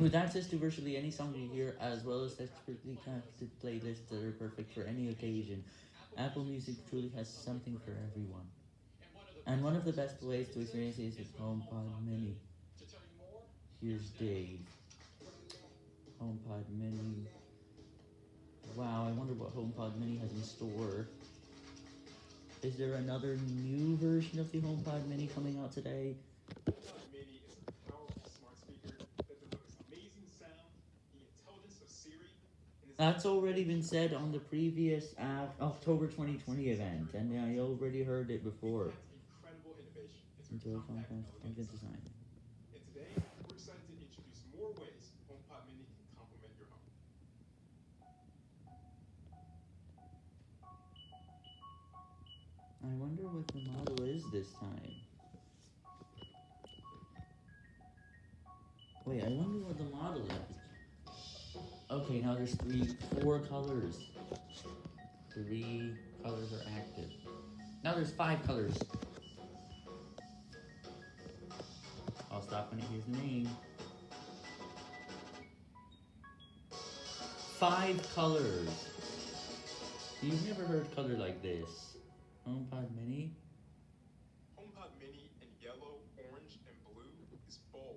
With access to virtually any song you hear, as well as expertly crafted playlists that are perfect for any occasion, Apple Music truly has something for everyone. And one of the best ways to experience it is with HomePod Mini. Here's Dave. HomePod Mini. Wow, I wonder what HomePod Mini has in store. Is there another new version of the HomePod Mini coming out today? HomePod Mini is a powerful smart speaker that delivers amazing sound, the intelligence of Siri, and is That's already been said on the previous uh, October 2020 event, and I already heard it before. Incredible innovation. A compact compact, design. And today, we're excited to introduce more ways HomePod Mini can complement your home. I wonder what the model is this time. Wait, I wonder what the model is. Okay, now there's three, four colors. Three colors are active. Now there's five colors. I'll stop when it hears the name. Five colors. You've never heard color like this. HomePod Mini? HomePod Mini and yellow, orange, and blue is bold.